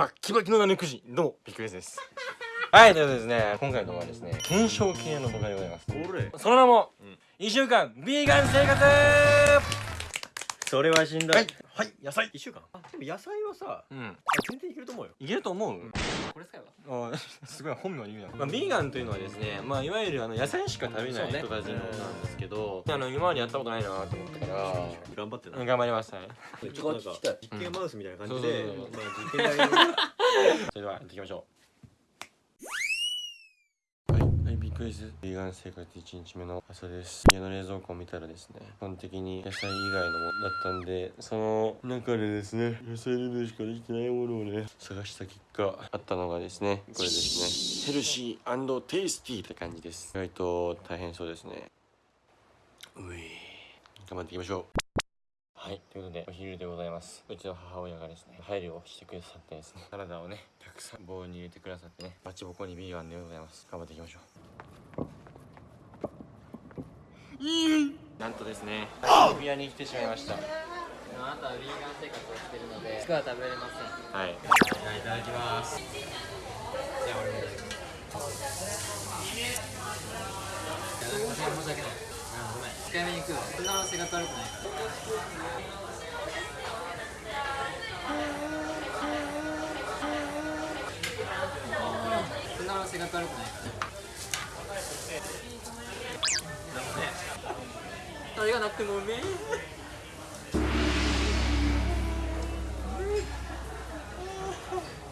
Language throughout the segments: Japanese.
バッキバキのナメクジどうもビッグです。はいということでですね今回の動画はですね検証系の動画でございます。俺その名も、うん。1週間ビーガン生活それはしんどい。はい。はい。野菜。一週間。あでも野菜はさうん。全然いけると思うよ。いけると思う、これ使えばあすごい本名言うやん、まあ、ビーガンというのはですね、まあ、いわゆるあの野菜しか食べない人たちのなんですけど、あの今までやったことないなと思ったから頑張ってな。うん頑張りますはいちょっとなん。か実験マウスみたいな感じでうん。まあ実験台の。それではやっていきましょうはい、はい、ビッグですビーガン生活1日目の朝です。家の冷蔵庫を見たらですね基本的に野菜以外のものだったんでその中でですね野菜レベルしかできてないものをね探した結果あったのがですねこれですね。ヘルシーテイスティーって感じです。意外と大変そうですね。うい頑張っていきましょう。はい、ということでお昼でございます。うちの母親がですね配慮をしてくださってですねサラダをねたくさんボウルに入れてくださってねバチボコにビーガンでございます。頑張っていきましょう。なんとですね渋谷に来てしまいました。あなたはヴィーガン生活をしてるので肉は食べれません。はい。じゃあいただきます。じゃあ俺もいただきます。いやなん。か申し訳ない控えめに食うわそんな生活悪くないから。そんな生活悪くないからねあれがなくてもうめ。え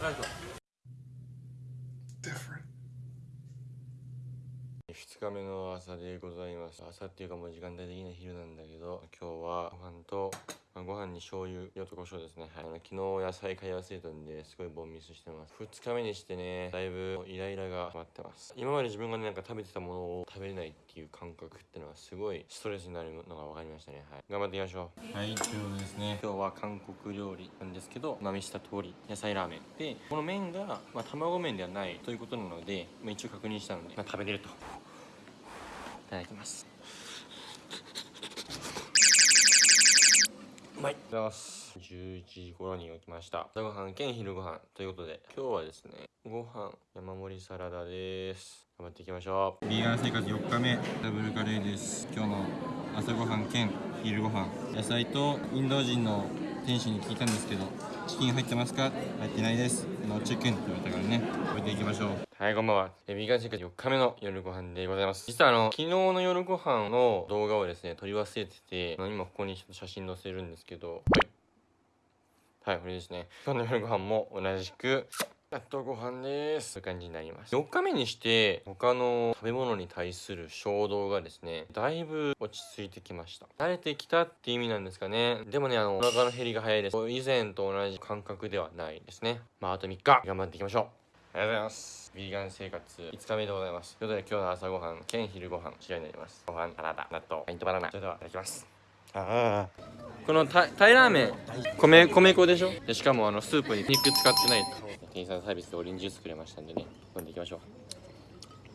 ありがとう2日目の朝でございます。朝っていうかもう時間帯的には昼なんだけど今日はご飯とまあご飯に醤油塩と胡椒ですね。はい。あの昨日野菜買い忘れたんですごいボンミスしてます。2日目にしてねだいぶイライラが溜まってます。今まで自分がねなんか食べてたものを食べれないっていう感覚っていうのはすごいストレスになるのが分かりましたね。はい。頑張っていきましょう。はいということですね。今日は韓国料理なんですけどまみした通り野菜ラーメン。でこの麺が、まあ、卵麺ではないということなので、まあ、一応確認したので、まあ、食べれると。いただきます。うまいいただきます11時頃に起きました。朝ごはん兼昼ご飯ということで今日はですねご飯山盛りサラダです。頑張っていきましょう。ビーガン生活4日目ダブルカレーです。今日の朝ごはん兼昼ご飯野菜とインド人の店主に聞いたんですけどチキン入ってますか？入ってないです。のチキンって言われたからね。置いていきましょう。はいこんばんは。えビーガン生活4日目の夜ご飯でございます。実はあの昨日の夜ご飯の動画をですね撮り忘れてて今ここにちょっと写真載せるんですけど。はい。はい、これですね。今日の夜ご飯も同じく、納豆ご飯です。そういう感じになります。4日目にして、他の食べ物に対する衝動がですね、だいぶ落ち着いてきました。慣れてきたって意味なんですかね。でもね、あの、お腹の減りが早いです。以前と同じ感覚ではないですね。まあ、あと3日、頑張っていきましょう。ありがとうございます。ビーガン生活5日目でございます。ということで今日の朝ごはん兼昼ご飯、こちらになります。ご飯、サラダ、納豆、パイントバナナ。それではいただきます。ああ。このタイタイラーメン米米粉でしょ？でしかもあのスープに肉使ってない店員さんサービスでオレンジジュースくれましたんでね飲んでいきましょう。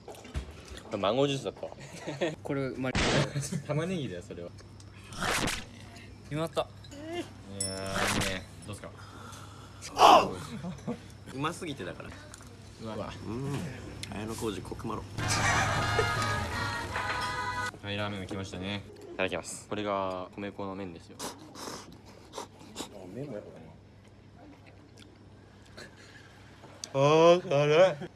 これマンゴージュースだったわ。これま玉ねぎだよそれは決まった。いやね。どうすか？うますぎてだから。うわ。うん。綾小路コクマロ。タイラーメンが来ましたね。いただきます。これが米粉の麺ですよ。麺もやっぱあー辛い。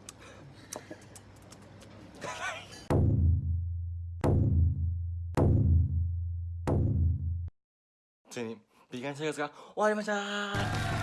ついにビーガン生活が終わりました。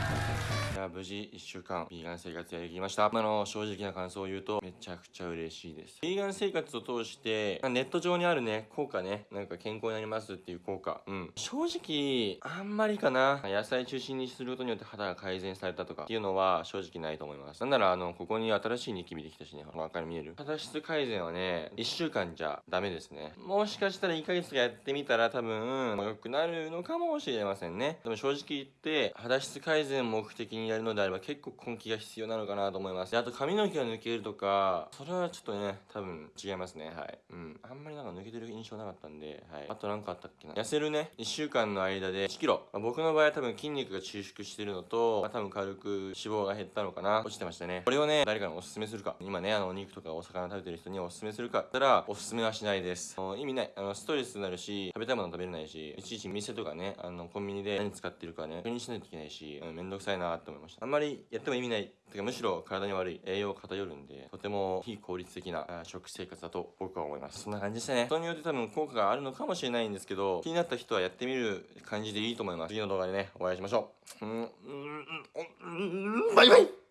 いや無事1週間ビーガン生活やりきりました。あの正直な感想を言うとめちゃくちゃ嬉しいです。ビーガン生活を通してネット上にあるね効果ねなんか健康になりますっていう効果。うん。正直あんまりかな。野菜中心にすることによって肌が改善されたとかっていうのは正直ないと思います。なんならあのここに新しいニキビできたしね真っ赤に見える。肌質改善はね1週間じゃダメですね。もしかしたら1ヶ月やってみたら多分良くなるのかもしれませんね。でも正直言って肌質改善目的にややるのであれば結構根気が必要なのかなと思います。あと髪の毛が抜けるとかそれはちょっとね多分違いますね。はい。うん。あんまりなんか抜けてる印象なかったんではい。あと何かあったっけな。痩せるね。1週間の間で1キロ、まあ僕の場合は多分筋肉が収縮してるのと、まあ、多分軽く脂肪が減ったのかな。落ちてましたね。これをね誰かにおすすめするか。今ねあのお肉とかお魚食べてる人におすすめするか。ったらおすすめはしないです。意味ない。あのストレスになるし食べたいもの食べれないしいちいち店とかねあのコンビニで何使ってるかね確認しないといけないし、うん、めんどくさいなって思いました。あんまりやっても意味ない。てかむしろ体に悪い。栄養偏るんでとても非効率的な食生活だと僕は思います。そんな感じでしたね。人によって多分効果があるのかもしれないんですけど気になった人はやってみる感じでいいと思います。次の動画でねお会いしましょう。うんうんうんうんバイバイ